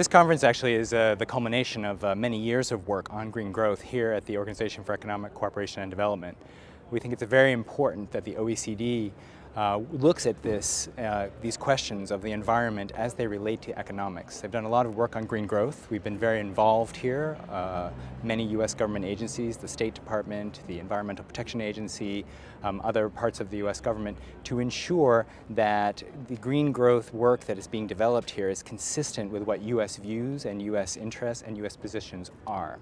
This conference actually is uh, the culmination of uh, many years of work on green growth here at the Organization for Economic Cooperation and Development. We think it's very important that the OECD uh, looks at this, uh, these questions of the environment as they relate to economics. They've done a lot of work on green growth. We've been very involved here. Uh, many U.S. government agencies, the State Department, the Environmental Protection Agency, um, other parts of the U.S. government to ensure that the green growth work that is being developed here is consistent with what U.S. views and U.S. interests and U.S. positions are.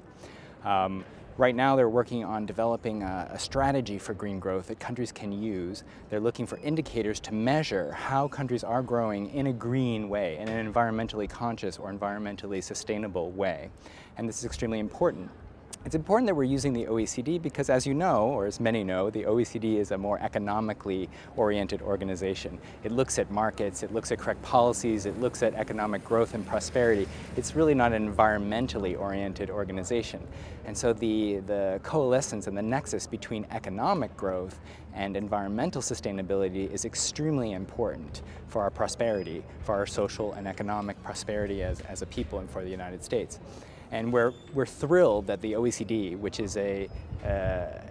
Um, Right now they're working on developing a, a, strategy for green growth that countries can use. They're looking for indicators to measure how countries are growing in a green way, in an environmentally conscious or environmentally sustainable way. And this is extremely important it's important that we're using the OECD because as you know, or as many know, the OECD is a more economically oriented organization. It looks at markets, it looks at correct policies, it looks at economic growth and prosperity. It's really not an environmentally oriented organization. And so the, the coalescence and the nexus between economic growth and environmental sustainability is extremely important for our prosperity, for our social and economic prosperity as, as a people and for the United States. And we're, we're thrilled that the OECD, which is a, uh,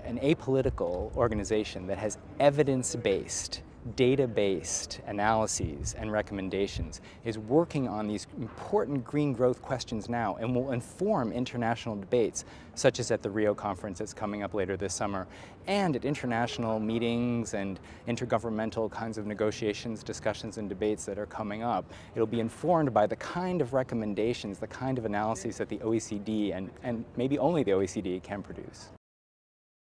an apolitical organization that has evidence-based data-based analyses and recommendations is working on these important green growth questions now and will inform international debates such as at the Rio conference that's coming up later this summer and at international meetings and intergovernmental kinds of negotiations, discussions and debates that are coming up. It'll be informed by the kind of recommendations, the kind of analyses that the OECD and, and maybe only the OECD can produce.